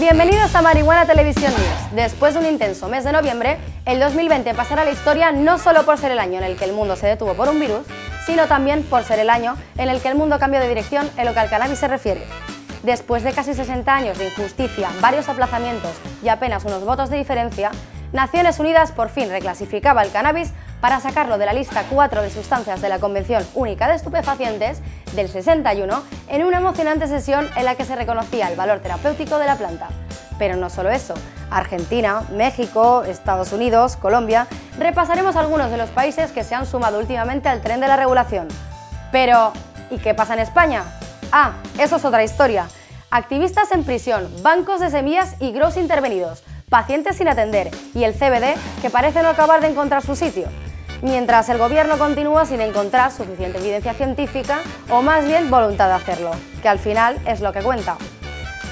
Bienvenidos a Marihuana Televisión News. Después de un intenso mes de noviembre, el 2020 pasará a la historia no solo por ser el año en el que el mundo se detuvo por un virus, sino también por ser el año en el que el mundo cambió de dirección en lo que al cannabis se refiere. Después de casi 60 años de injusticia, varios aplazamientos y apenas unos votos de diferencia, Naciones Unidas por fin reclasificaba el cannabis para sacarlo de la lista 4 de sustancias de la Convención Única de Estupefacientes del 61 en una emocionante sesión en la que se reconocía el valor terapéutico de la planta. Pero no solo eso, Argentina, México, Estados Unidos, Colombia... Repasaremos algunos de los países que se han sumado últimamente al tren de la regulación. Pero, ¿y qué pasa en España? Ah, eso es otra historia. Activistas en prisión, bancos de semillas y gross intervenidos, pacientes sin atender y el CBD que parece no acabar de encontrar su sitio. Mientras el gobierno continúa sin encontrar suficiente evidencia científica o más bien voluntad de hacerlo, que al final es lo que cuenta.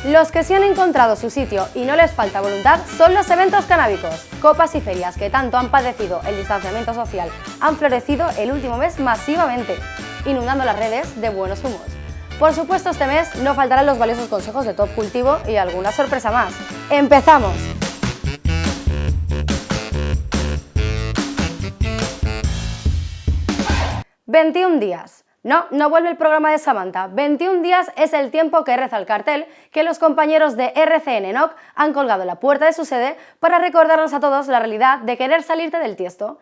Los que sí han encontrado su sitio y no les falta voluntad son los eventos canábicos. Copas y ferias que tanto han padecido el distanciamiento social han florecido el último mes masivamente, inundando las redes de buenos humos. Por supuesto, este mes no faltarán los valiosos consejos de Top Cultivo y alguna sorpresa más. ¡Empezamos! 21 días. No, no vuelve el programa de Samantha. 21 días es el tiempo que reza el cartel que los compañeros de RCN NOC han colgado en la puerta de su sede para recordarnos a todos la realidad de querer salirte del tiesto.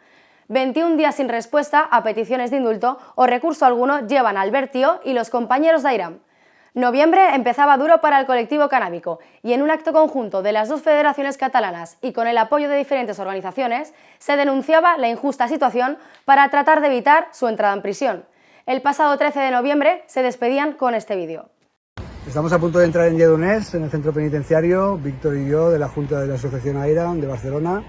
21 días sin respuesta a peticiones de indulto o recurso alguno llevan a Albertio y los compañeros de Airam. Noviembre empezaba duro para el colectivo canábico y en un acto conjunto de las dos federaciones catalanas y con el apoyo de diferentes organizaciones se denunciaba la injusta situación para tratar de evitar su entrada en prisión. El pasado 13 de noviembre se despedían con este vídeo. Estamos a punto de entrar en Lledoners, en el centro penitenciario, Víctor y yo, de la Junta de la Asociación AIRAM de Barcelona.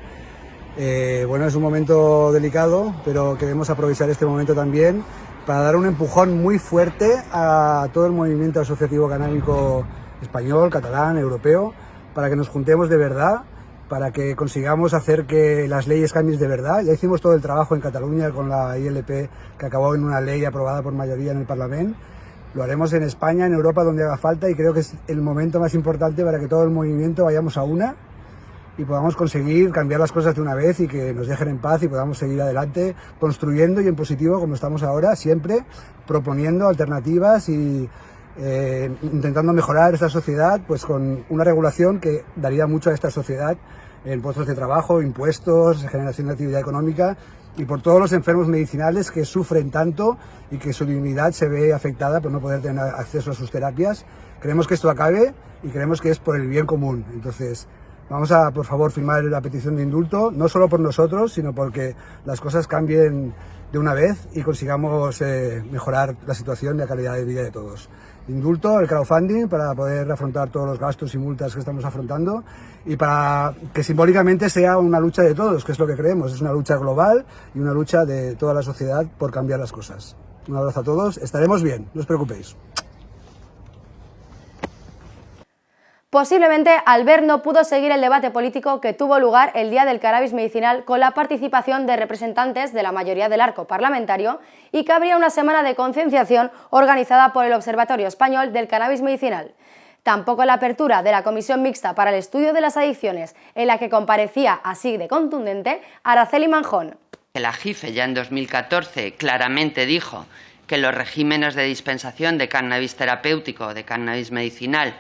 Eh, bueno, es un momento delicado, pero queremos aprovechar este momento también para dar un empujón muy fuerte a todo el movimiento asociativo canábico español, catalán, europeo, para que nos juntemos de verdad, para que consigamos hacer que las leyes cambien de verdad. Ya hicimos todo el trabajo en Cataluña con la ILP, que acabó en una ley aprobada por mayoría en el Parlamento. Lo haremos en España, en Europa, donde haga falta, y creo que es el momento más importante para que todo el movimiento vayamos a una y podamos conseguir cambiar las cosas de una vez y que nos dejen en paz y podamos seguir adelante construyendo y en positivo como estamos ahora, siempre proponiendo alternativas y eh, intentando mejorar esta sociedad pues con una regulación que daría mucho a esta sociedad en puestos de trabajo, impuestos, generación de actividad económica y por todos los enfermos medicinales que sufren tanto y que su dignidad se ve afectada por no poder tener acceso a sus terapias. Creemos que esto acabe y creemos que es por el bien común. Entonces, Vamos a, por favor, firmar la petición de indulto, no solo por nosotros, sino porque las cosas cambien de una vez y consigamos eh, mejorar la situación y la calidad de vida de todos. Indulto, el crowdfunding, para poder afrontar todos los gastos y multas que estamos afrontando y para que simbólicamente sea una lucha de todos, que es lo que creemos. Es una lucha global y una lucha de toda la sociedad por cambiar las cosas. Un abrazo a todos, estaremos bien, no os preocupéis. Posiblemente Albert no pudo seguir el debate político que tuvo lugar el día del cannabis medicinal con la participación de representantes de la mayoría del arco parlamentario y que habría una semana de concienciación organizada por el Observatorio Español del Cannabis Medicinal. Tampoco la apertura de la Comisión Mixta para el Estudio de las Adicciones, en la que comparecía así de contundente Araceli Manjón. La JIFE ya en 2014 claramente dijo que los regímenes de dispensación de cannabis terapéutico, de cannabis medicinal,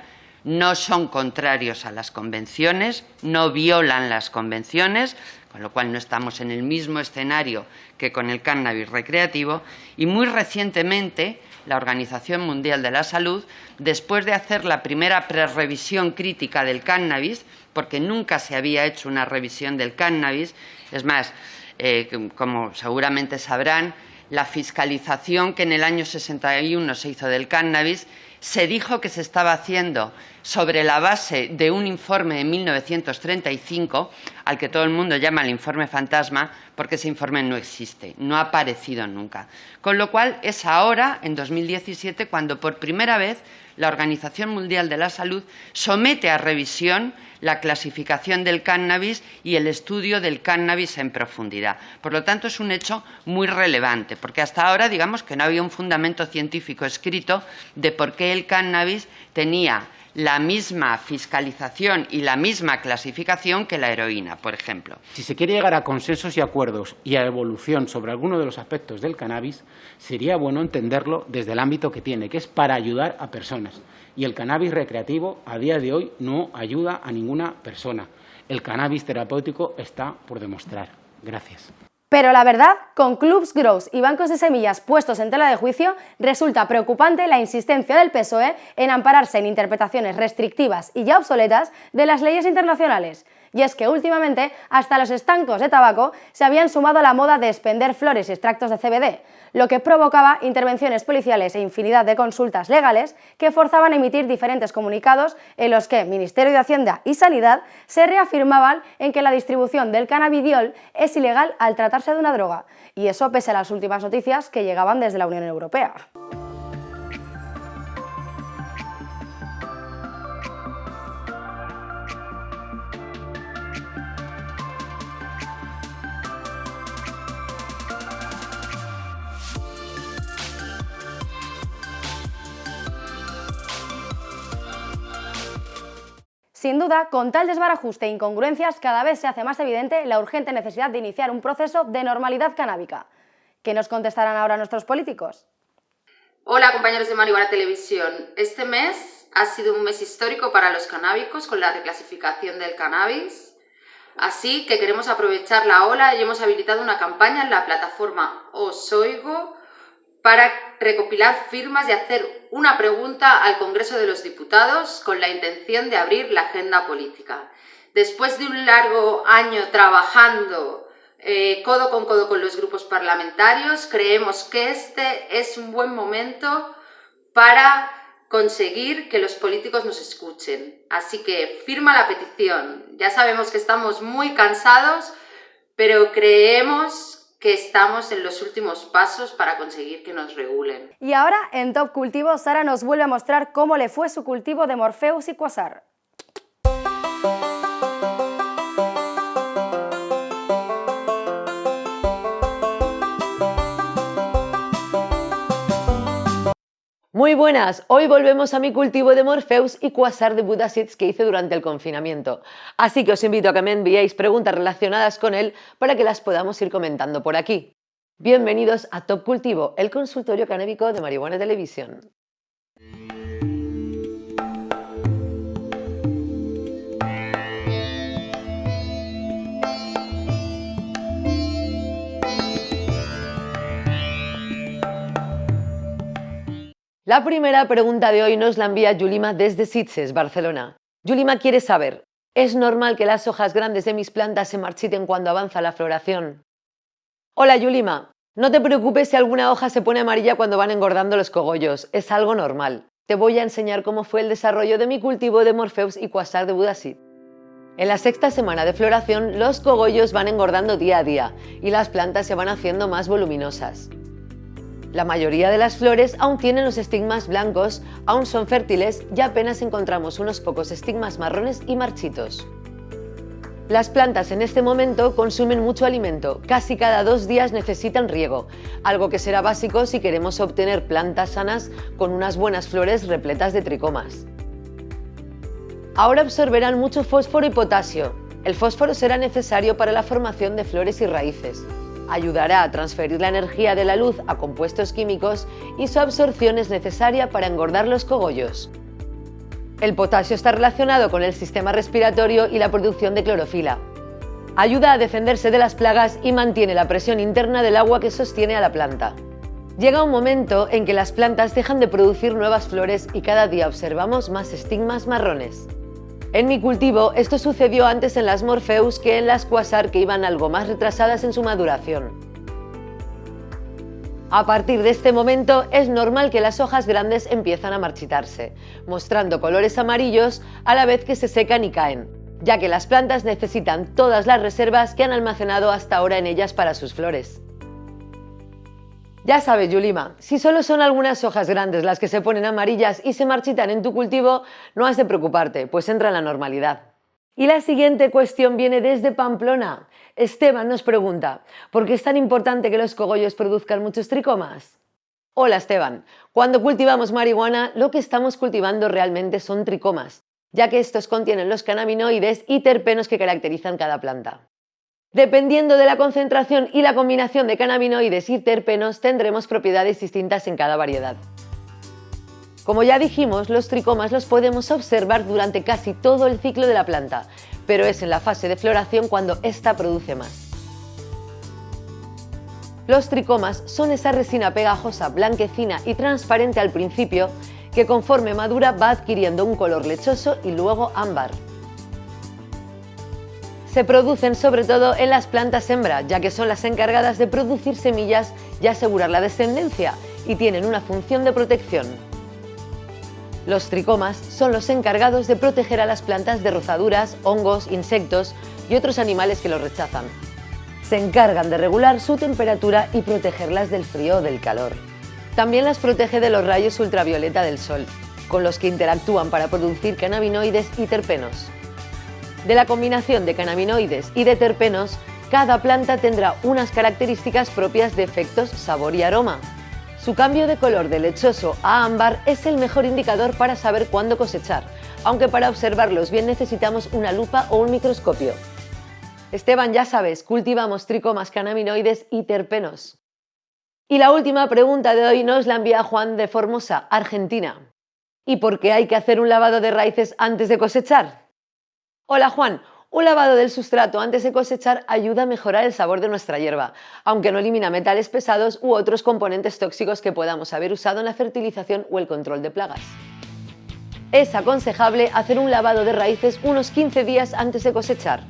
no son contrarios a las convenciones, no violan las convenciones, con lo cual no estamos en el mismo escenario que con el cannabis recreativo, y muy recientemente la Organización Mundial de la Salud, después de hacer la primera prerevisión crítica del cannabis, porque nunca se había hecho una revisión del cannabis, es más, eh, como seguramente sabrán, la fiscalización que en el año 61 se hizo del cannabis se dijo que se estaba haciendo sobre la base de un informe de 1935, al que todo el mundo llama el informe fantasma, porque ese informe no existe, no ha aparecido nunca. Con lo cual es ahora, en 2017, cuando por primera vez la Organización Mundial de la Salud somete a revisión la clasificación del cannabis y el estudio del cannabis en profundidad. Por lo tanto, es un hecho muy relevante, porque hasta ahora digamos que no había un fundamento científico escrito de por qué el cannabis tenía la misma fiscalización y la misma clasificación que la heroína, por ejemplo. Si se quiere llegar a consensos y acuerdos y a evolución sobre alguno de los aspectos del cannabis, sería bueno entenderlo desde el ámbito que tiene, que es para ayudar a personas. Y el cannabis recreativo a día de hoy no ayuda a ninguna persona. El cannabis terapéutico está por demostrar. Gracias. Pero la verdad, con clubs grows y bancos de semillas puestos en tela de juicio, resulta preocupante la insistencia del PSOE en ampararse en interpretaciones restrictivas y ya obsoletas de las leyes internacionales. Y es que últimamente hasta los estancos de tabaco se habían sumado a la moda de expender flores y extractos de CBD, lo que provocaba intervenciones policiales e infinidad de consultas legales que forzaban a emitir diferentes comunicados en los que Ministerio de Hacienda y Sanidad se reafirmaban en que la distribución del cannabidiol es ilegal al tratarse de una droga, y eso pese a las últimas noticias que llegaban desde la Unión Europea. Sin duda, con tal desbarajuste e incongruencias, cada vez se hace más evidente la urgente necesidad de iniciar un proceso de normalidad canábica. ¿Qué nos contestarán ahora nuestros políticos? Hola compañeros de Marihuana Televisión. Este mes ha sido un mes histórico para los canábicos con la reclasificación del cannabis. Así que queremos aprovechar la ola y hemos habilitado una campaña en la plataforma Osoigo para recopilar firmas y hacer una pregunta al Congreso de los Diputados con la intención de abrir la agenda política. Después de un largo año trabajando eh, codo con codo con los grupos parlamentarios, creemos que este es un buen momento para conseguir que los políticos nos escuchen. Así que firma la petición. Ya sabemos que estamos muy cansados, pero creemos que estamos en los últimos pasos para conseguir que nos regulen. Y ahora, en Top Cultivo, Sara nos vuelve a mostrar cómo le fue su cultivo de Morpheus y Quasar. Muy buenas, hoy volvemos a mi cultivo de Morpheus y Quasar de Buddha que hice durante el confinamiento. Así que os invito a que me enviéis preguntas relacionadas con él para que las podamos ir comentando por aquí. Bienvenidos a Top Cultivo, el consultorio canábico de Marihuana Televisión. La primera pregunta de hoy nos la envía Yulima desde Sitges, Barcelona. Yulima quiere saber, ¿es normal que las hojas grandes de mis plantas se marchiten cuando avanza la floración? Hola Yulima, no te preocupes si alguna hoja se pone amarilla cuando van engordando los cogollos, es algo normal. Te voy a enseñar cómo fue el desarrollo de mi cultivo de Morpheus y Quasar de Budasit. En la sexta semana de floración, los cogollos van engordando día a día y las plantas se van haciendo más voluminosas. La mayoría de las flores aún tienen los estigmas blancos, aún son fértiles y apenas encontramos unos pocos estigmas marrones y marchitos. Las plantas en este momento consumen mucho alimento, casi cada dos días necesitan riego, algo que será básico si queremos obtener plantas sanas con unas buenas flores repletas de tricomas. Ahora absorberán mucho fósforo y potasio. El fósforo será necesario para la formación de flores y raíces ayudará a transferir la energía de la luz a compuestos químicos y su absorción es necesaria para engordar los cogollos. El potasio está relacionado con el sistema respiratorio y la producción de clorofila. Ayuda a defenderse de las plagas y mantiene la presión interna del agua que sostiene a la planta. Llega un momento en que las plantas dejan de producir nuevas flores y cada día observamos más estigmas marrones. En mi cultivo esto sucedió antes en las Morpheus que en las Quasar que iban algo más retrasadas en su maduración. A partir de este momento es normal que las hojas grandes empiezan a marchitarse, mostrando colores amarillos a la vez que se secan y caen, ya que las plantas necesitan todas las reservas que han almacenado hasta ahora en ellas para sus flores. Ya sabes, Yulima, si solo son algunas hojas grandes las que se ponen amarillas y se marchitan en tu cultivo, no has de preocuparte, pues entra en la normalidad. Y la siguiente cuestión viene desde Pamplona. Esteban nos pregunta, ¿por qué es tan importante que los cogollos produzcan muchos tricomas? Hola Esteban. Cuando cultivamos marihuana, lo que estamos cultivando realmente son tricomas, ya que estos contienen los cannabinoides y terpenos que caracterizan cada planta. Dependiendo de la concentración y la combinación de cannabinoides y terpenos, tendremos propiedades distintas en cada variedad. Como ya dijimos, los tricomas los podemos observar durante casi todo el ciclo de la planta, pero es en la fase de floración cuando ésta produce más. Los tricomas son esa resina pegajosa, blanquecina y transparente al principio que conforme madura va adquiriendo un color lechoso y luego ámbar. Se producen sobre todo en las plantas hembra, ya que son las encargadas de producir semillas y asegurar la descendencia, y tienen una función de protección. Los tricomas son los encargados de proteger a las plantas de rozaduras, hongos, insectos y otros animales que los rechazan se encargan de regular su temperatura y protegerlas del frío o del calor. También las protege de los rayos ultravioleta del sol, con los que interactúan para producir cannabinoides y terpenos. De la combinación de cannabinoides y de terpenos, cada planta tendrá unas características propias de efectos sabor y aroma. Su cambio de color de lechoso a ámbar es el mejor indicador para saber cuándo cosechar, aunque para observarlos bien necesitamos una lupa o un microscopio. Esteban, ya sabes, cultivamos tricomas cannabinoides y terpenos. Y la última pregunta de hoy nos la envía Juan de Formosa, Argentina. ¿Y por qué hay que hacer un lavado de raíces antes de cosechar? Hola Juan, un lavado del sustrato antes de cosechar ayuda a mejorar el sabor de nuestra hierba, aunque no elimina metales pesados u otros componentes tóxicos que podamos haber usado en la fertilización o el control de plagas. Es aconsejable hacer un lavado de raíces unos 15 días antes de cosechar.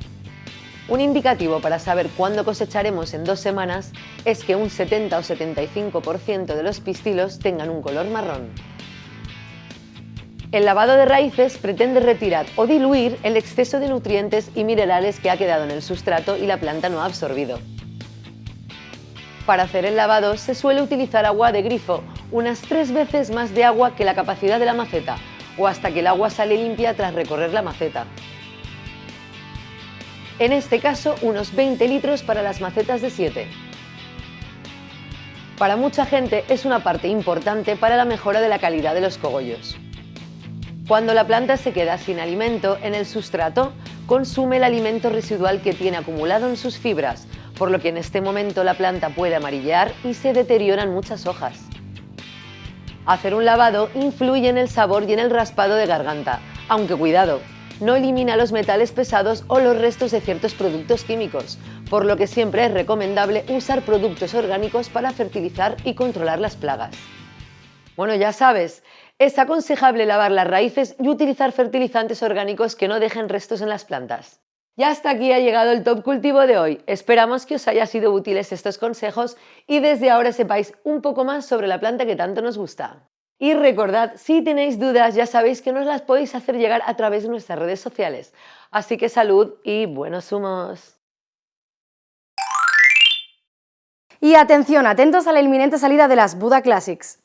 Un indicativo para saber cuándo cosecharemos en dos semanas es que un 70 o 75% de los pistilos tengan un color marrón. El lavado de raíces pretende retirar o diluir el exceso de nutrientes y minerales que ha quedado en el sustrato y la planta no ha absorbido. Para hacer el lavado se suele utilizar agua de grifo, unas tres veces más de agua que la capacidad de la maceta, o hasta que el agua sale limpia tras recorrer la maceta en este caso unos 20 litros para las macetas de 7. Para mucha gente es una parte importante para la mejora de la calidad de los cogollos. Cuando la planta se queda sin alimento en el sustrato, consume el alimento residual que tiene acumulado en sus fibras, por lo que en este momento la planta puede amarillear y se deterioran muchas hojas. Hacer un lavado influye en el sabor y en el raspado de garganta, aunque cuidado, no elimina los metales pesados o los restos de ciertos productos químicos, por lo que siempre es recomendable usar productos orgánicos para fertilizar y controlar las plagas. Bueno, ya sabes, es aconsejable lavar las raíces y utilizar fertilizantes orgánicos que no dejen restos en las plantas. Y hasta aquí ha llegado el top cultivo de hoy. Esperamos que os haya sido útiles estos consejos y desde ahora sepáis un poco más sobre la planta que tanto nos gusta. Y recordad, si tenéis dudas ya sabéis que nos las podéis hacer llegar a través de nuestras redes sociales. Así que salud y buenos humos. Y atención, atentos a la inminente salida de las Buda Classics.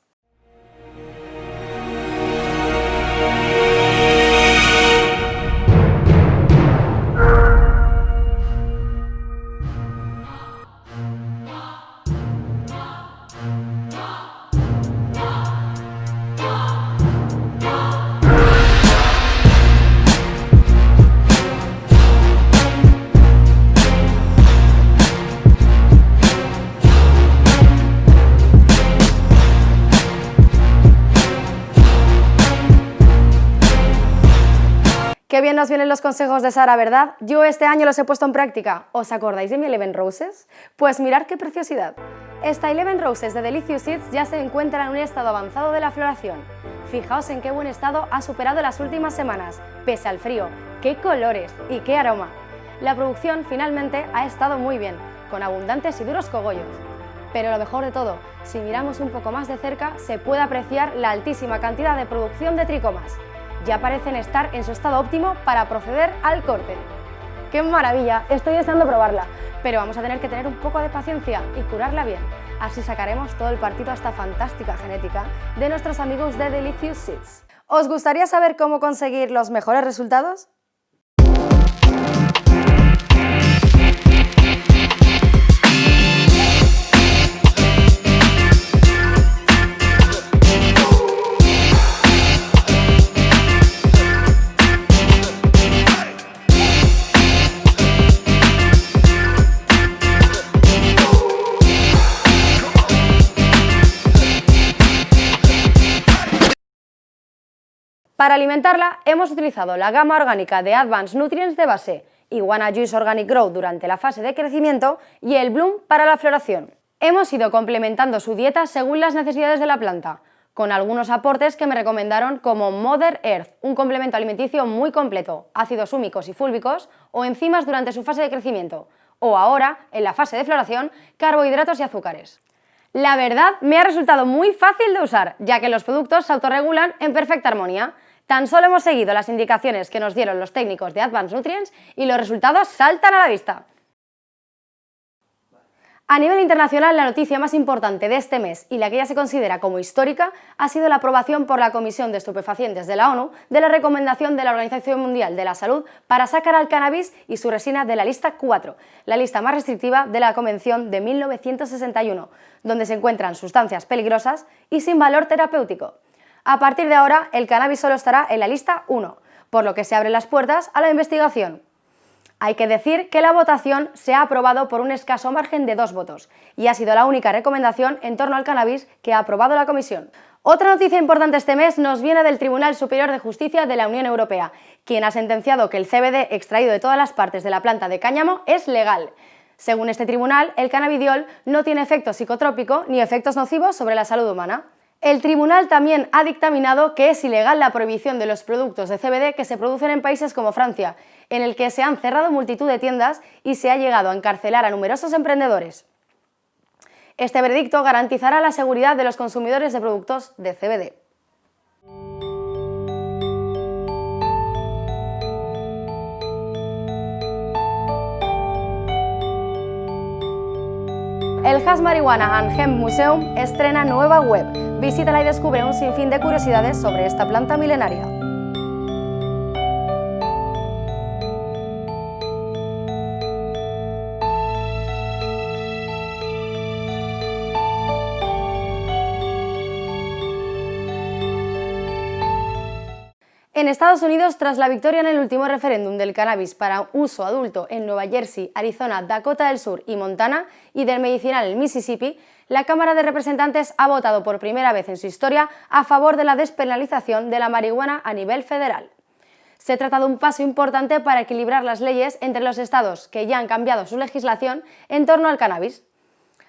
Bien nos vienen los consejos de Sara, ¿verdad? Yo este año los he puesto en práctica. ¿Os acordáis de mi Eleven Roses? Pues mirad qué preciosidad. Esta Eleven Roses de Delicious Seeds ya se encuentra en un estado avanzado de la floración. Fijaos en qué buen estado ha superado las últimas semanas, pese al frío. ¡Qué colores y qué aroma! La producción finalmente ha estado muy bien, con abundantes y duros cogollos. Pero lo mejor de todo, si miramos un poco más de cerca, se puede apreciar la altísima cantidad de producción de tricomas ya parecen estar en su estado óptimo para proceder al corte. ¡Qué maravilla! Estoy deseando probarla, pero vamos a tener que tener un poco de paciencia y curarla bien. Así sacaremos todo el partido a esta fantástica genética de nuestros amigos de Delicious Seeds. ¿Os gustaría saber cómo conseguir los mejores resultados? Para alimentarla hemos utilizado la gama orgánica de Advanced Nutrients de base, Iguana Juice Organic Grow durante la fase de crecimiento y el Bloom para la floración. Hemos ido complementando su dieta según las necesidades de la planta, con algunos aportes que me recomendaron como Mother Earth, un complemento alimenticio muy completo, ácidos húmicos y fúlbicos o enzimas durante su fase de crecimiento, o ahora, en la fase de floración, carbohidratos y azúcares. La verdad, me ha resultado muy fácil de usar, ya que los productos se autorregulan en perfecta armonía. Tan solo hemos seguido las indicaciones que nos dieron los técnicos de Advanced Nutrients y los resultados saltan a la vista. A nivel internacional, la noticia más importante de este mes y la que ya se considera como histórica ha sido la aprobación por la Comisión de Estupefacientes de la ONU de la recomendación de la Organización Mundial de la Salud para sacar al cannabis y su resina de la lista 4, la lista más restrictiva de la Convención de 1961, donde se encuentran sustancias peligrosas y sin valor terapéutico. A partir de ahora, el cannabis solo estará en la lista 1, por lo que se abren las puertas a la investigación. Hay que decir que la votación se ha aprobado por un escaso margen de dos votos y ha sido la única recomendación en torno al cannabis que ha aprobado la Comisión. Otra noticia importante este mes nos viene del Tribunal Superior de Justicia de la Unión Europea, quien ha sentenciado que el CBD extraído de todas las partes de la planta de cáñamo es legal. Según este tribunal, el cannabidiol no tiene efecto psicotrópico ni efectos nocivos sobre la salud humana. El tribunal también ha dictaminado que es ilegal la prohibición de los productos de CBD que se producen en países como Francia, en el que se han cerrado multitud de tiendas y se ha llegado a encarcelar a numerosos emprendedores. Este veredicto garantizará la seguridad de los consumidores de productos de CBD. El Has Marijuana and Hemp Museum estrena nueva web. Visítala y descubre un sinfín de curiosidades sobre esta planta milenaria. Estados Unidos, tras la victoria en el último referéndum del cannabis para uso adulto en Nueva Jersey, Arizona, Dakota del Sur y Montana, y del medicinal en Mississippi, la Cámara de Representantes ha votado por primera vez en su historia a favor de la despenalización de la marihuana a nivel federal. Se trata de un paso importante para equilibrar las leyes entre los estados que ya han cambiado su legislación en torno al cannabis.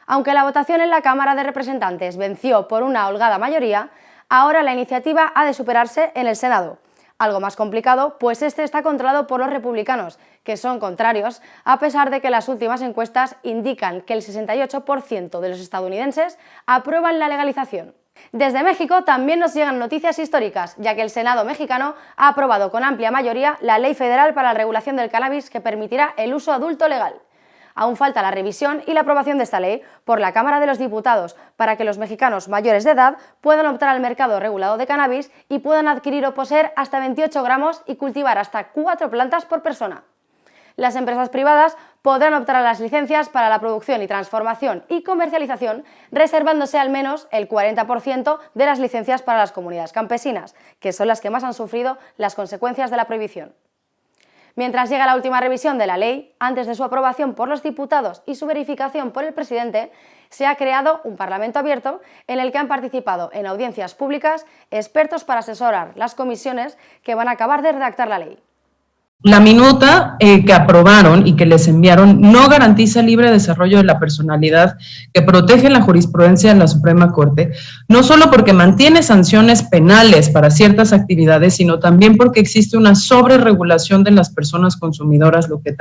Aunque la votación en la Cámara de Representantes venció por una holgada mayoría, ahora la iniciativa ha de superarse en el Senado, algo más complicado, pues este está controlado por los republicanos, que son contrarios, a pesar de que las últimas encuestas indican que el 68% de los estadounidenses aprueban la legalización. Desde México también nos llegan noticias históricas, ya que el Senado mexicano ha aprobado con amplia mayoría la Ley Federal para la Regulación del Cannabis que permitirá el uso adulto legal. Aún falta la revisión y la aprobación de esta ley por la Cámara de los Diputados para que los mexicanos mayores de edad puedan optar al mercado regulado de cannabis y puedan adquirir o poseer hasta 28 gramos y cultivar hasta 4 plantas por persona. Las empresas privadas podrán optar a las licencias para la producción y transformación y comercialización, reservándose al menos el 40% de las licencias para las comunidades campesinas, que son las que más han sufrido las consecuencias de la prohibición. Mientras llega la última revisión de la ley, antes de su aprobación por los diputados y su verificación por el presidente, se ha creado un Parlamento abierto en el que han participado en audiencias públicas expertos para asesorar las comisiones que van a acabar de redactar la ley. La minuta eh, que aprobaron y que les enviaron no garantiza el libre desarrollo de la personalidad que protege la jurisprudencia de la Suprema Corte, no solo porque mantiene sanciones penales para ciertas actividades, sino también porque existe una sobreregulación de las personas consumidoras, lo que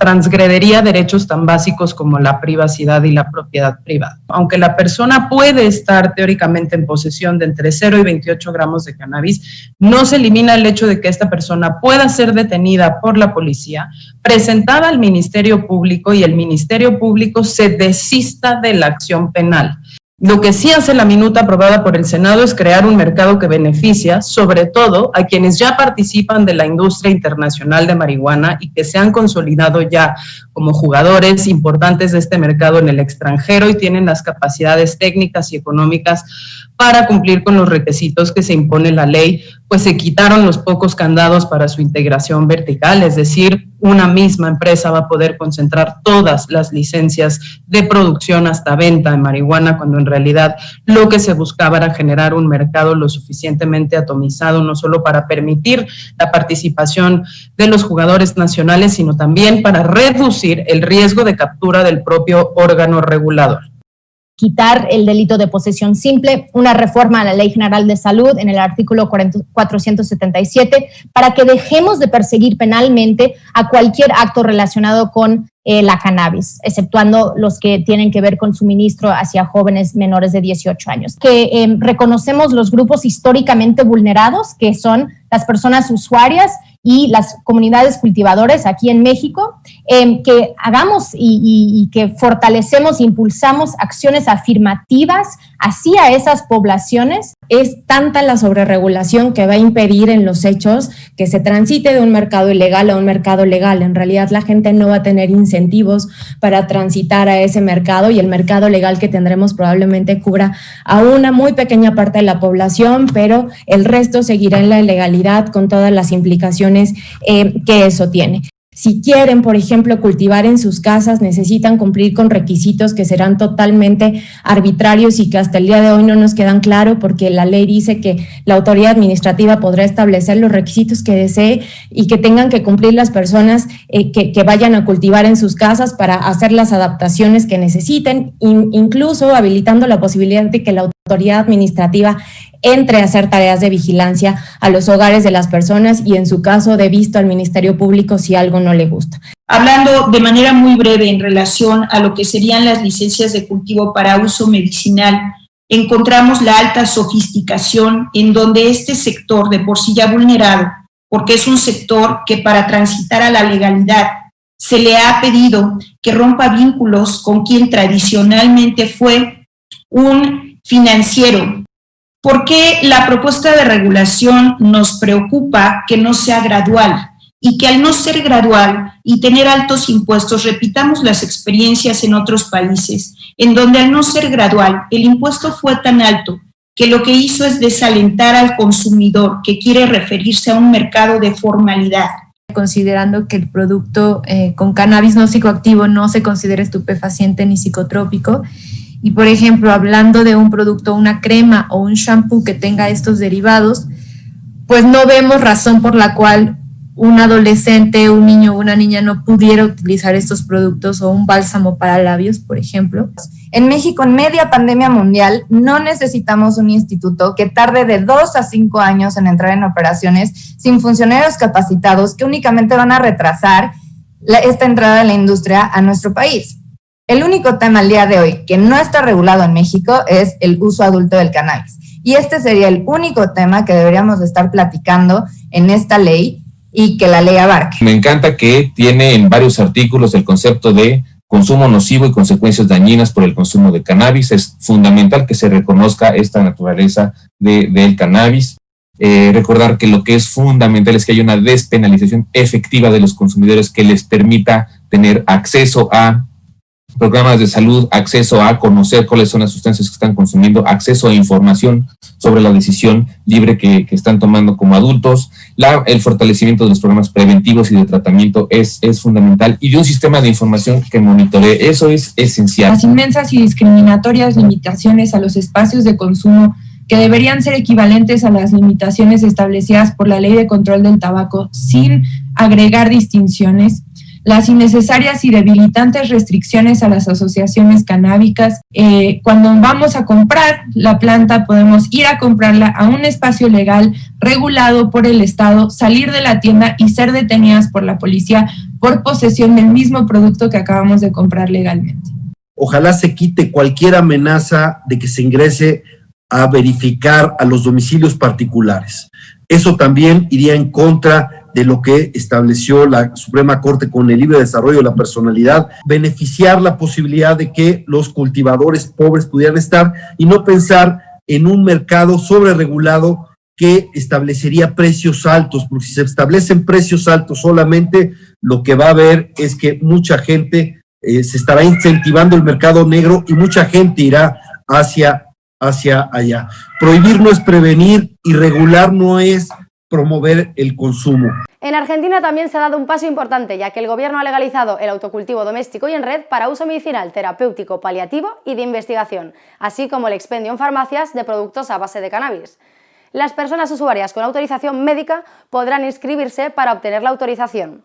transgredería derechos tan básicos como la privacidad y la propiedad privada. Aunque la persona puede estar teóricamente en posesión de entre 0 y 28 gramos de cannabis, no se elimina el hecho de que esta persona pueda ser detenida por la policía, presentada al Ministerio Público y el Ministerio Público se desista de la acción penal. Lo que sí hace la minuta aprobada por el Senado es crear un mercado que beneficia sobre todo a quienes ya participan de la industria internacional de marihuana y que se han consolidado ya como jugadores importantes de este mercado en el extranjero y tienen las capacidades técnicas y económicas para cumplir con los requisitos que se impone la ley pues se quitaron los pocos candados para su integración vertical, es decir, una misma empresa va a poder concentrar todas las licencias de producción hasta venta de marihuana, cuando en realidad lo que se buscaba era generar un mercado lo suficientemente atomizado, no solo para permitir la participación de los jugadores nacionales, sino también para reducir el riesgo de captura del propio órgano regulador. Quitar el delito de posesión simple, una reforma a la Ley General de Salud en el artículo 477 para que dejemos de perseguir penalmente a cualquier acto relacionado con eh, la cannabis, exceptuando los que tienen que ver con suministro hacia jóvenes menores de 18 años. Que em, reconocemos los grupos históricamente vulnerados, que son las personas usuarias y las comunidades cultivadores aquí en México, em, que hagamos y, que fortalecemos e impulsamos acciones afirmativas hacia esas poblaciones. Es tanta la sobreregulación que va a impedir en los hechos que se transite de un mercado ilegal a un mercado legal. En realidad la gente no va a tener incentivos para transitar a ese mercado y el mercado legal que tendremos probablemente cubra a una muy pequeña parte de la población, pero el resto seguirá en la ilegalidad con todas las implicaciones eh, que eso tiene. Si quieren, por ejemplo, cultivar en sus casas, necesitan cumplir con requisitos que serán totalmente arbitrarios y que hasta el día de hoy no nos quedan claros porque la ley dice que la autoridad administrativa podrá establecer los requisitos que desee y que tengan que cumplir las personas eh, que, que, vayan a cultivar en sus casas para hacer las adaptaciones que necesiten, incluso habilitando la posibilidad de que la autoridad administrativa entre a hacer tareas de vigilancia a los hogares de las personas y en su caso de visto al Ministerio Público si algo no le gusta. Hablando de manera muy breve en relación a lo que serían las licencias de cultivo para uso medicinal, encontramos la alta sofisticación en donde este sector de por sí ya vulnerado, porque es un sector que para transitar a la legalidad se le ha pedido que rompa vínculos con quien tradicionalmente fue un financiero, ¿Por qué la propuesta de regulación nos preocupa que no sea gradual? Y que al no ser gradual y tener altos impuestos, repitamos las experiencias en otros países, en donde al no ser gradual el impuesto fue tan alto que lo que hizo es desalentar al consumidor que quiere referirse a un mercado de formalidad. Considerando que el producto eh, con cannabis no psicoactivo no se considera estupefaciente ni psicotrópico, y por ejemplo, hablando de un producto, una crema o un shampoo que tenga estos derivados, pues no vemos razón por la cual un adolescente, un niño o una niña no pudiera utilizar estos productos o un bálsamo para labios, por ejemplo. En México, en media pandemia mundial, no necesitamos un instituto que tarde de dos a cinco años en entrar en operaciones sin funcionarios capacitados que únicamente van a retrasar esta entrada de la industria a nuestro país. El único tema al día de hoy que no está regulado en México es el uso adulto del cannabis. Y este sería el único tema que deberíamos estar platicando en esta ley y que la ley abarque. Me encanta que tiene en varios artículos el concepto de consumo nocivo y consecuencias dañinas por el consumo de cannabis. Es fundamental que se reconozca esta naturaleza del cannabis. Eh, recordar que lo que es fundamental es que haya una despenalización efectiva de los consumidores que les permita tener acceso a programas de salud, acceso a conocer cuáles son las sustancias que están consumiendo, acceso a información sobre la decisión libre que, están tomando como adultos. El fortalecimiento de los programas preventivos y de tratamiento es, es fundamental y de un sistema de información que monitoree. Eso es esencial. Las inmensas y discriminatorias limitaciones a los espacios de consumo que deberían ser equivalentes a las limitaciones establecidas por la Ley de Control del Tabaco sin agregar distinciones las innecesarias y debilitantes restricciones a las asociaciones canábicas. Eh, cuando vamos a comprar la planta, podemos ir a comprarla a un espacio legal regulado por el Estado, salir de la tienda y ser detenidas por la policía por posesión del mismo producto que acabamos de comprar legalmente. Ojalá se quite cualquier amenaza de que se ingrese a verificar a los domicilios particulares. Eso también iría en contra de lo que estableció la Suprema Corte con el libre desarrollo de la personalidad, beneficiar la posibilidad de que los cultivadores pobres pudieran estar y no pensar en un mercado sobre regulado que establecería precios altos, porque si se establecen precios altos solamente, lo que va a haber es que mucha gente eh, se estará incentivando el mercado negro y mucha gente irá hacia hacia allá. Prohibir no es prevenir y regular no es promover el consumo. En Argentina también se ha dado un paso importante, ya que el gobierno ha legalizado el autocultivo doméstico y en red para uso medicinal, terapéutico, paliativo y de investigación, así como el expendio en farmacias de productos a base de cannabis. Las personas usuarias con autorización médica podrán inscribirse para obtener la autorización.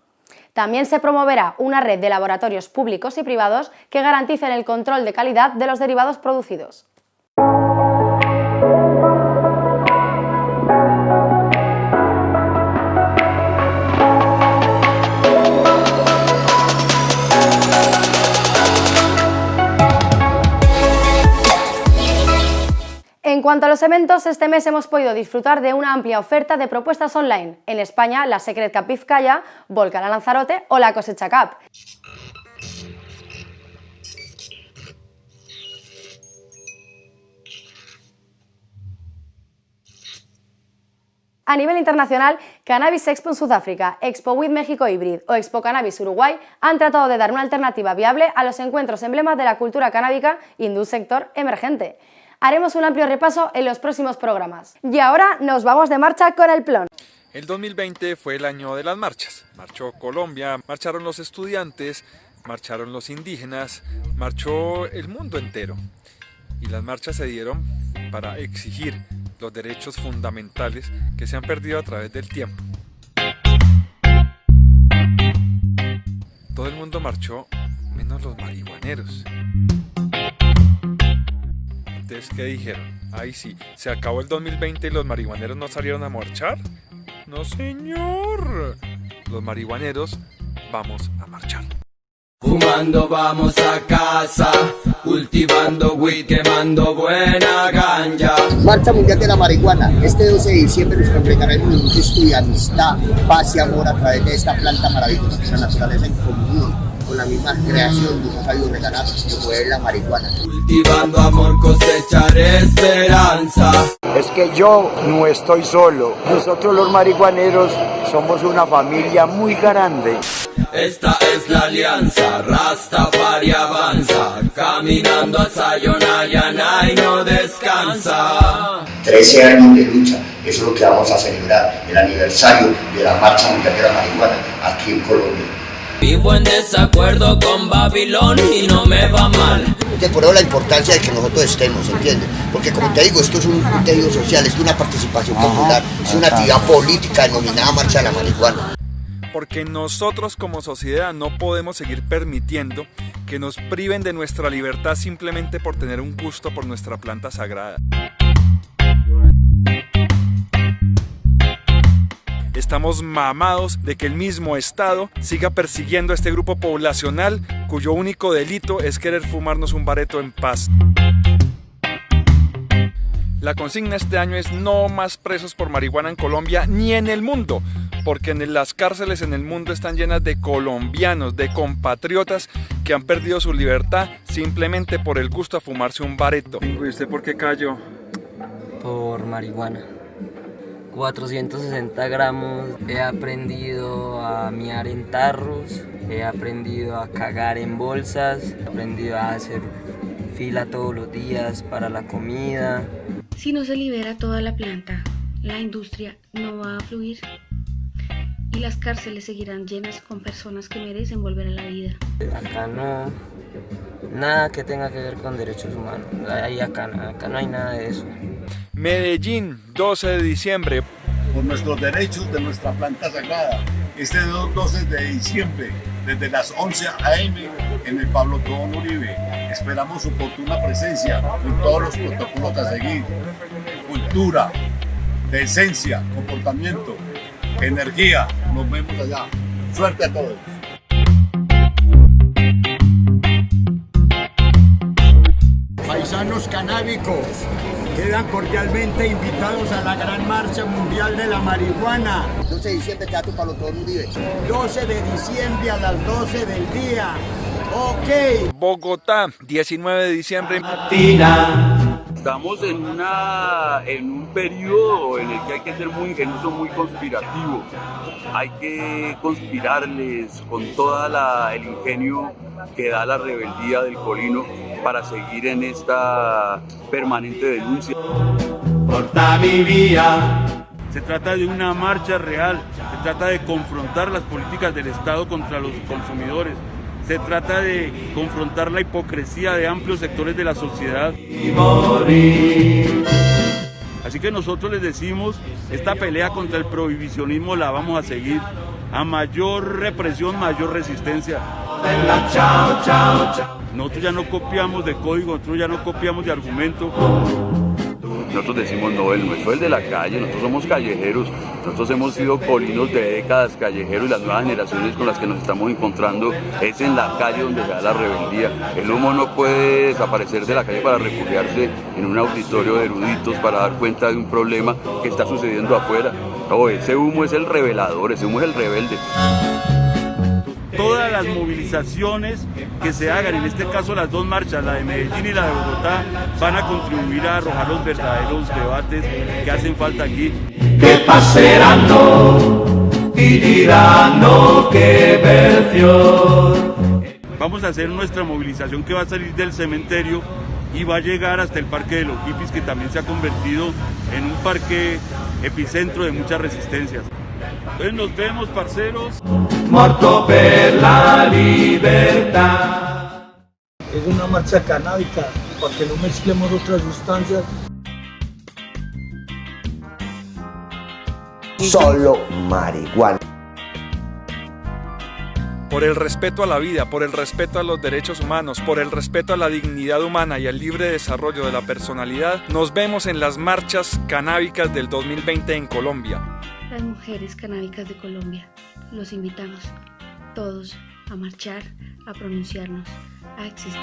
También se promoverá una red de laboratorios públicos y privados que garanticen el control de calidad de los derivados producidos. Cuanto a los eventos, este mes hemos podido disfrutar de una amplia oferta de propuestas online. En España, la Secret Cup Vizcaya, Volcan a Lanzarote o la Cosecha Cup. A nivel internacional, Cannabis Expo en Sudáfrica, Expo with México Hybrid o Expo Cannabis Uruguay han tratado de dar una alternativa viable a los encuentros emblemas de la cultura canábica y de un sector emergente. Haremos un amplio repaso en los próximos programas. Y ahora nos vamos de marcha con el plan. El 2020 fue el año de las marchas. Marchó Colombia, marcharon los estudiantes, marcharon los indígenas, marchó el mundo entero. Y las marchas se dieron para exigir los derechos fundamentales que se han perdido a través del tiempo. Todo el mundo marchó, menos los marihuaneros. Entonces, ¿qué dijeron? Ay, sí, se acabó el 2020 y los marihuaneros no salieron a marchar. No, señor. Los marihuaneros vamos a marchar. Fumando vamos a casa, cultivando weed, quemando buena ganja. Marcha Mundial de la Marihuana. Este 12 de diciembre nos congregará en un gesto de amistad, paz y amor a través de esta planta maravillosa que la naturaleza en común con la misma creación de un sabio regalado como es la marihuana. Cultivando amor, cosechar esperanza. Es que yo no estoy solo. Nosotros los marihuaneros somos una familia muy grande. Esta es la alianza, Rastafari avanza, caminando a Sayonara y no descansa. 13 años de lucha, eso es lo que vamos a celebrar, el aniversario de la Marcha Mundial de la Marihuana aquí en Colombia. Vivo en desacuerdo con Babilón y no me va mal. Te por la importancia de que nosotros estemos, ¿entiendes? Porque como te digo, esto es un, un tejido social, es una participación popular, es una actividad política denominada Marcha de la Marihuana. Porque nosotros como sociedad no podemos seguir permitiendo que nos priven de nuestra libertad simplemente por tener un gusto por nuestra planta sagrada. Estamos mamados de que el mismo Estado siga persiguiendo a este grupo poblacional cuyo único delito es querer fumarnos un bareto en paz. La consigna este año es no más presos por marihuana en Colombia ni en el mundo, porque en las cárceles en el mundo están llenas de colombianos, de compatriotas que han perdido su libertad simplemente por el gusto a fumarse un bareto. ¿Y usted por qué cayó? Por marihuana. 460 gramos, he aprendido a miar en tarros, he aprendido a cagar en bolsas, he aprendido a hacer fila todos los días para la comida. Si no se libera toda la planta, la industria no va a fluir y las cárceles seguirán llenas con personas que merecen volver a la vida. Acá no, nada que tenga que ver con derechos humanos, ahí acá, acá no hay nada de eso. Medellín, 12 de diciembre. Por nuestros derechos de nuestra planta sagrada. Este 12 de diciembre, desde las 11 a.m. en el Pablo Tobón Uribe. Esperamos su oportuna presencia con todos los protocolos a seguir. Cultura, decencia, comportamiento, energía. Nos vemos allá. Suerte a todos. Paisanos canábicos, quedan cordialmente invitados a la gran marcha mundial de la marihuana. 12 de diciembre, Teatro Pablo Tobón Uribe. 12 de diciembre a las 12 del día. Ok. Bogotá, 19 de diciembre. Latina, Estamos en, una, en un periodo en el que hay que ser muy ingenioso, muy conspirativo. Hay que conspirarles con todo el ingenio que da la rebeldía del colino para seguir en esta permanente denuncia. Corta mi vía. Se trata de una marcha real, se trata de confrontar las políticas del Estado contra los consumidores, se trata de confrontar la hipocresía de amplios sectores de la sociedad. Así que nosotros les decimos, esta pelea contra el prohibicionismo la vamos a seguir. A mayor represión, mayor resistencia. Nosotros ya no copiamos de código, nosotros ya no copiamos de argumentos. Nosotros decimos, no, el nuestro es el de la calle, nosotros somos callejeros, nosotros hemos sido colinos de décadas callejeros y las nuevas generaciones con las que nos estamos encontrando es en la calle donde se da la rebeldía. El humo no puede desaparecer de la calle para refugiarse en un auditorio de eruditos para dar cuenta de un problema que está sucediendo afuera. No, ese humo es el revelador, ese humo es el rebelde todas las movilizaciones que se hagan, en este caso las dos marchas, la de Medellín y la de Bogotá, van a contribuir a arrojar los verdaderos debates que hacen falta aquí. Que y dirán que versión. Vamos a hacer nuestra movilización que va a salir del cementerio y va a llegar hasta el Parque de los Hippies, que también se ha convertido en un parque epicentro de muchas resistencias. Entonces nos vemos, parceros. Muerto per la libertad. Es una marcha canábica, para que no mezclemos otras sustancias. Solo marihuana. Por el respeto a la vida, por el respeto a los derechos humanos, por el respeto a la dignidad humana y al libre desarrollo de la personalidad, nos vemos en las marchas canábicas del 2020 en Colombia las mujeres canábicas de Colombia. Los invitamos todos a marchar, a pronunciarnos, a existir.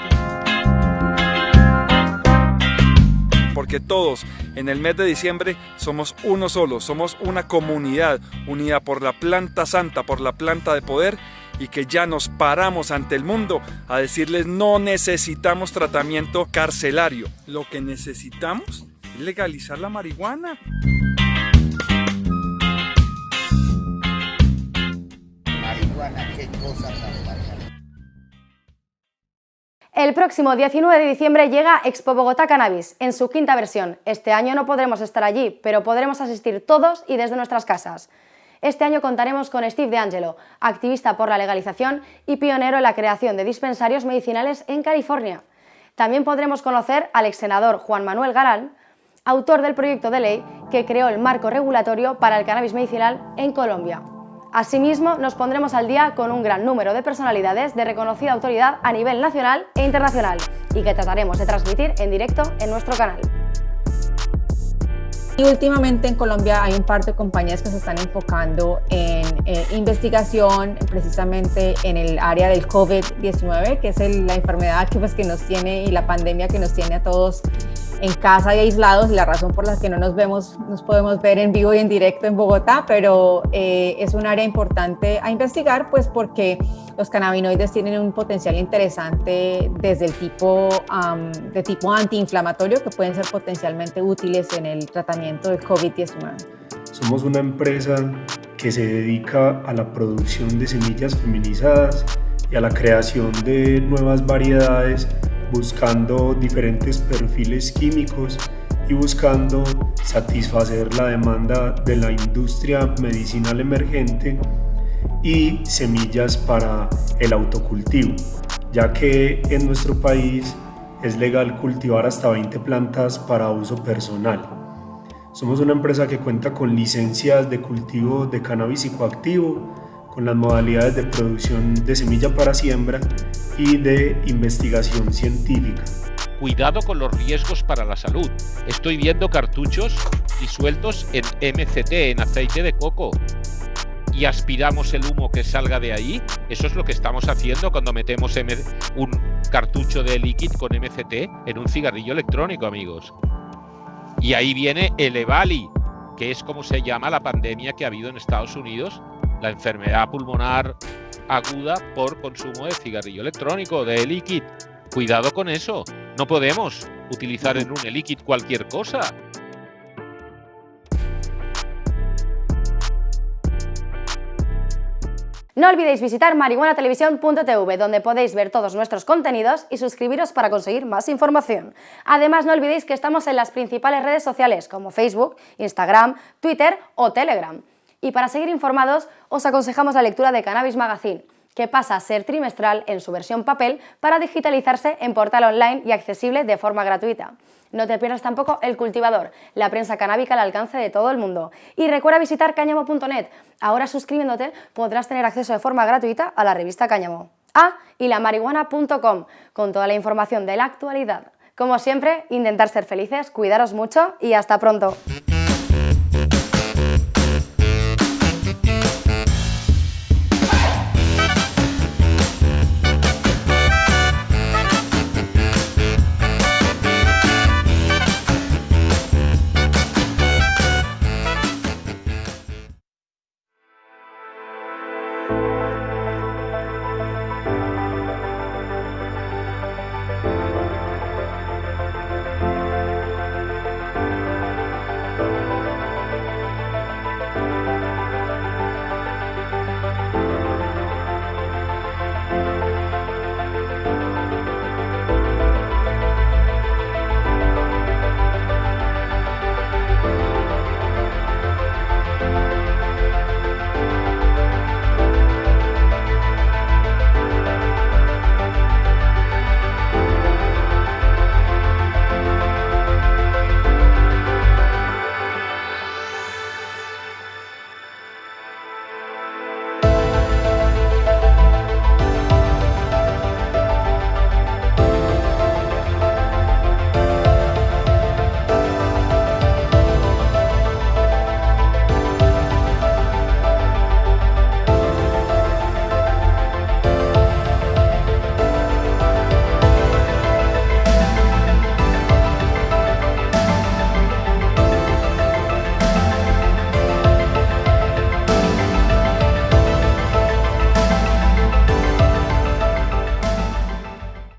Porque todos en el mes de diciembre somos uno solo, somos una comunidad unida por la planta santa, por la planta de poder y que ya nos paramos ante el mundo a decirles no necesitamos tratamiento carcelario. Lo que necesitamos es legalizar la marihuana. El próximo 19 de diciembre llega Expo Bogotá Cannabis en su quinta versión. Este año no podremos estar allí, pero podremos asistir todos y desde nuestras casas. Este año contaremos con Steve DeAngelo, activista por la legalización y pionero en la creación de dispensarios medicinales en California. También podremos conocer al ex senador Juan Manuel Galán, autor del proyecto de ley que creó el marco regulatorio para el cannabis medicinal en Colombia. Asimismo, nos pondremos al día con un gran número de personalidades de reconocida autoridad a nivel nacional e internacional y que trataremos de transmitir en directo en nuestro canal. Y últimamente en Colombia hay un par de compañías que se están enfocando en eh, investigación precisamente en el área del COVID-19, que es la enfermedad que, pues, que nos tiene y la pandemia que nos tiene a todos en casa y aislados y la razón por la que no nos vemos, nos podemos ver en vivo y en directo en Bogotá, pero eh, es un área importante a investigar pues porque los cannabinoides tienen un potencial interesante desde el tipo de tipo antiinflamatorio que pueden ser potencialmente útiles en el tratamiento del COVID-19. Somos una empresa que se dedica a la producción de semillas feminizadas y a la creación de nuevas variedades buscando diferentes perfiles químicos y buscando satisfacer la demanda de la industria medicinal emergente y semillas para el autocultivo, ya que en nuestro país es legal cultivar hasta 20 plantas para uso personal. Somos una empresa que cuenta con licencias de cultivo de cannabis psicoactivo, con las modalidades de producción de semilla para siembra y de investigación científica. Cuidado con los riesgos para la salud. Estoy viendo cartuchos disueltos en MCT, en aceite de coco. Y aspiramos el humo que salga de ahí. Eso es lo que estamos haciendo cuando metemos un cartucho de líquido con MCT en un cigarrillo electrónico, amigos. Y ahí viene el EVALI, que es como se llama la pandemia que ha habido en Estados Unidos la enfermedad pulmonar aguda por consumo de cigarrillo electrónico, de líquido. Cuidado con eso. No podemos utilizar en un e-liquid cualquier cosa. No olvidéis visitar marihuanatelevisión.tv, donde podéis ver todos nuestros contenidos y suscribiros para conseguir más información. Además, no olvidéis que estamos en las principales redes sociales como Facebook, Instagram, Twitter o Telegram. Y para seguir informados, os aconsejamos la lectura de Cannabis Magazine, que pasa a ser trimestral en su versión papel para digitalizarse en portal online y accesible de forma gratuita. No te pierdas tampoco El Cultivador, la prensa canábica al alcance de todo el mundo. Y recuerda visitar cáñamo.net. Ahora suscribiéndote podrás tener acceso de forma gratuita a la revista Cáñamo. Ah, y la marihuana.com, con toda la información de la actualidad. Como siempre, intentar ser felices, cuidaros mucho y hasta pronto.